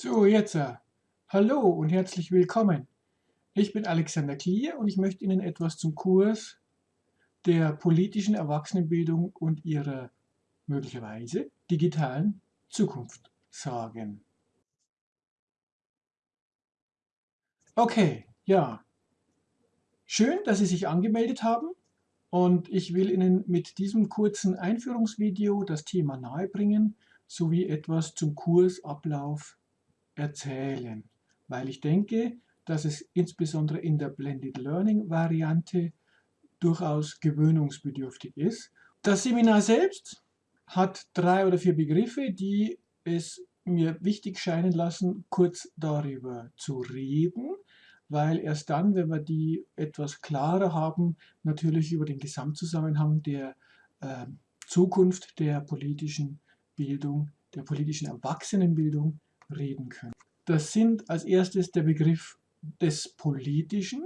So, jetzt. äh, Hallo und herzlich willkommen. Ich bin Alexander Klier und ich möchte Ihnen etwas zum Kurs der politischen Erwachsenenbildung und ihrer möglicherweise digitalen Zukunft sagen. Okay, ja. Schön, dass Sie sich angemeldet haben und ich will Ihnen mit diesem kurzen Einführungsvideo das Thema nahebringen sowie etwas zum Kursablauf erzählen, weil ich denke, dass es insbesondere in der Blended Learning Variante durchaus gewöhnungsbedürftig ist. Das Seminar selbst hat drei oder vier Begriffe, die es mir wichtig scheinen lassen, kurz darüber zu reden, weil erst dann, wenn wir die etwas klarer haben, natürlich über den Gesamtzusammenhang der äh, Zukunft der politischen Bildung, der politischen Erwachsenenbildung reden können. Das sind als erstes der Begriff des Politischen,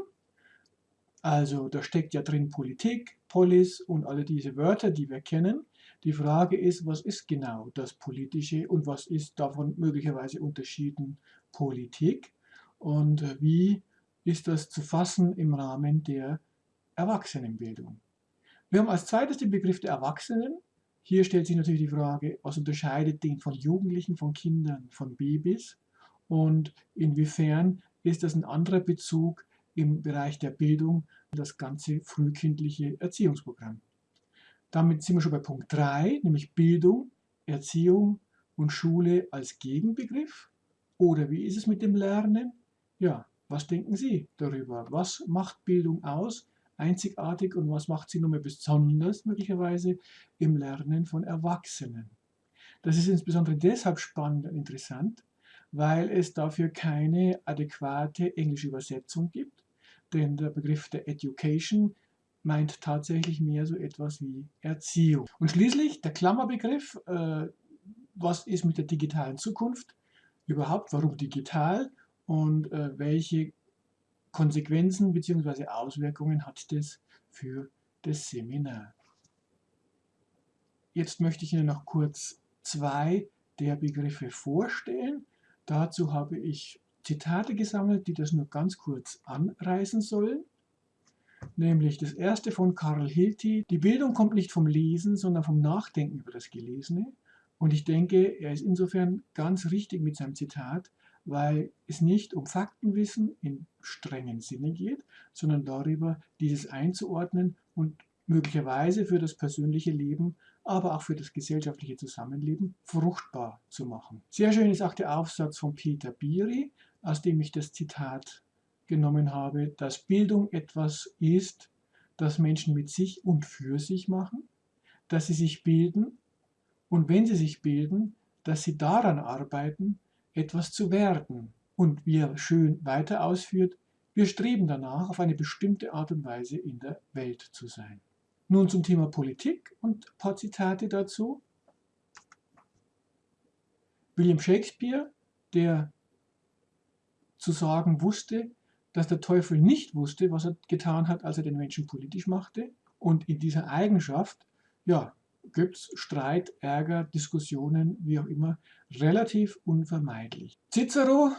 also da steckt ja drin Politik, Polis und alle diese Wörter, die wir kennen. Die Frage ist, was ist genau das Politische und was ist davon möglicherweise unterschieden Politik und wie ist das zu fassen im Rahmen der Erwachsenenbildung. Wir haben als zweites den Begriff der Erwachsenen. Hier stellt sich natürlich die Frage, was unterscheidet den von Jugendlichen, von Kindern, von Babys und inwiefern ist das ein anderer Bezug im Bereich der Bildung, das ganze frühkindliche Erziehungsprogramm. Damit sind wir schon bei Punkt 3, nämlich Bildung, Erziehung und Schule als Gegenbegriff. Oder wie ist es mit dem Lernen? Ja, was denken Sie darüber? Was macht Bildung aus? Einzigartig und was macht sie nur mehr besonders möglicherweise im Lernen von Erwachsenen? Das ist insbesondere deshalb spannend und interessant, weil es dafür keine adäquate englische Übersetzung gibt. Denn der Begriff der Education meint tatsächlich mehr so etwas wie Erziehung. Und schließlich der Klammerbegriff, äh, was ist mit der digitalen Zukunft? Überhaupt, warum digital? Und äh, welche Konsequenzen bzw. Auswirkungen hat das für das Seminar? Jetzt möchte ich Ihnen noch kurz zwei der Begriffe vorstellen. Dazu habe ich Zitate gesammelt, die das nur ganz kurz anreißen sollen. Nämlich das erste von Karl Hilti. Die Bildung kommt nicht vom Lesen, sondern vom Nachdenken über das Gelesene. Und ich denke, er ist insofern ganz richtig mit seinem Zitat, weil es nicht um Faktenwissen im strengen Sinne geht, sondern darüber, dieses einzuordnen und möglicherweise für das persönliche Leben aber auch für das gesellschaftliche Zusammenleben fruchtbar zu machen. Sehr schön ist auch der Aufsatz von Peter Biri, aus dem ich das Zitat genommen habe, dass Bildung etwas ist, das Menschen mit sich und für sich machen, dass sie sich bilden und wenn sie sich bilden, dass sie daran arbeiten, etwas zu werden. Und wie er schön weiter ausführt, wir streben danach, auf eine bestimmte Art und Weise in der Welt zu sein. Nun zum Thema Politik und ein paar Zitate dazu. William Shakespeare, der zu sagen wusste, dass der Teufel nicht wusste, was er getan hat, als er den Menschen politisch machte. Und in dieser Eigenschaft, ja, gibt es Streit, Ärger, Diskussionen, wie auch immer, relativ unvermeidlich. Cicero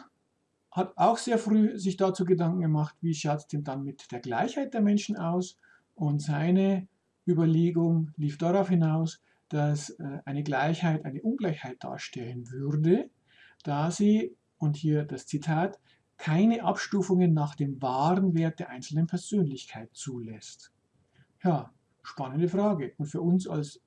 hat auch sehr früh sich dazu Gedanken gemacht, wie schaut es denn dann mit der Gleichheit der Menschen aus? Und seine Überlegung lief darauf hinaus, dass äh, eine Gleichheit eine Ungleichheit darstellen würde, da sie, und hier das Zitat, keine Abstufungen nach dem wahren Wert der einzelnen Persönlichkeit zulässt. Ja, spannende Frage. Und für uns als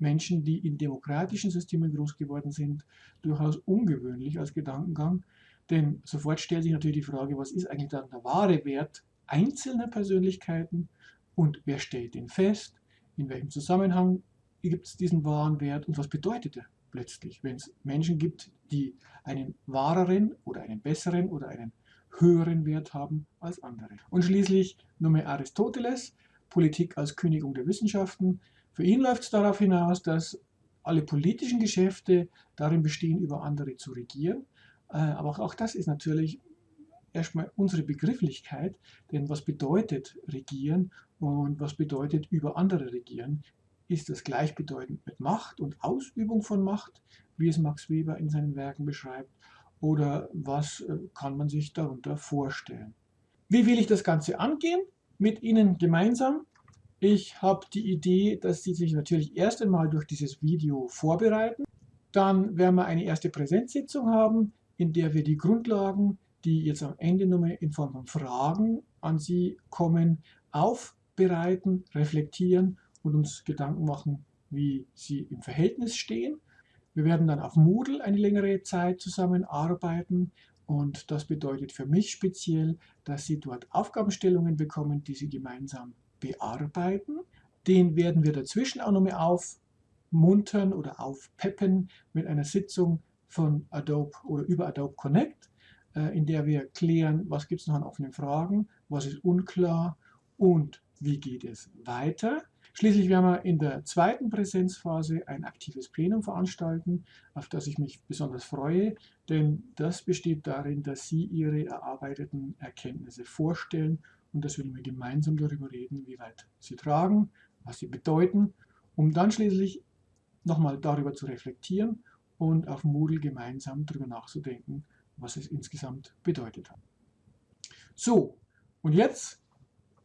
Menschen, die in demokratischen Systemen groß geworden sind, durchaus ungewöhnlich als Gedankengang. Denn sofort stellt sich natürlich die Frage, was ist eigentlich dann der wahre Wert einzelner Persönlichkeiten und wer stellt den fest? in welchem Zusammenhang gibt es diesen wahren Wert und was bedeutet er letztlich, wenn es Menschen gibt, die einen wahreren oder einen besseren oder einen höheren Wert haben als andere. Und schließlich Nummer Aristoteles, Politik als Königung der Wissenschaften. Für ihn läuft es darauf hinaus, dass alle politischen Geschäfte darin bestehen, über andere zu regieren. Äh, aber auch das ist natürlich erstmal unsere Begrifflichkeit, denn was bedeutet regieren und was bedeutet über andere regieren? Ist das gleichbedeutend mit Macht und Ausübung von Macht, wie es Max Weber in seinen Werken beschreibt? oder was äh, kann man sich darunter vorstellen. Wie will ich das Ganze angehen? Mit Ihnen gemeinsam. Ich habe die Idee, dass Sie sich natürlich erst einmal durch dieses Video vorbereiten. Dann werden wir eine erste Präsenzsitzung haben, in der wir die Grundlagen, die jetzt am Ende nochmal in Form von Fragen an Sie kommen, aufbereiten, reflektieren und uns Gedanken machen, wie sie im Verhältnis stehen. Wir werden dann auf Moodle eine längere Zeit zusammenarbeiten und das bedeutet für mich speziell, dass Sie dort Aufgabenstellungen bekommen, die Sie gemeinsam bearbeiten. Den werden wir dazwischen auch nochmal aufmuntern oder aufpeppen mit einer Sitzung von Adobe oder über Adobe Connect, äh, in der wir klären, was gibt es noch an offenen Fragen, was ist unklar und wie geht es weiter. Schließlich werden wir in der zweiten Präsenzphase ein aktives Plenum veranstalten, auf das ich mich besonders freue, denn das besteht darin, dass Sie Ihre erarbeiteten Erkenntnisse vorstellen und dass wir gemeinsam darüber reden, wie weit sie tragen, was sie bedeuten, um dann schließlich nochmal darüber zu reflektieren und auf Moodle gemeinsam darüber nachzudenken, was es insgesamt bedeutet hat. So, und jetzt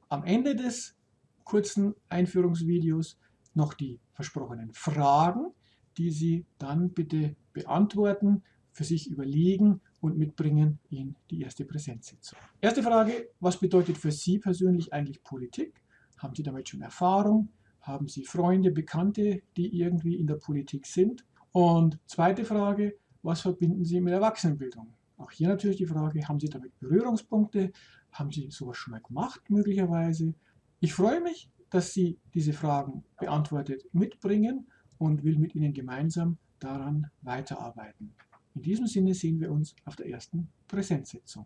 am Ende des kurzen Einführungsvideos noch die versprochenen Fragen, die Sie dann bitte beantworten, für sich überlegen und mitbringen in die erste Präsenzsitzung. Erste Frage, was bedeutet für Sie persönlich eigentlich Politik? Haben Sie damit schon Erfahrung? Haben Sie Freunde, Bekannte, die irgendwie in der Politik sind? Und zweite Frage, was verbinden Sie mit Erwachsenenbildung? Auch hier natürlich die Frage, haben Sie damit Berührungspunkte? Haben Sie sowas schon mal gemacht möglicherweise? Ich freue mich, dass Sie diese Fragen beantwortet mitbringen und will mit Ihnen gemeinsam daran weiterarbeiten. In diesem Sinne sehen wir uns auf der ersten Präsenzsitzung.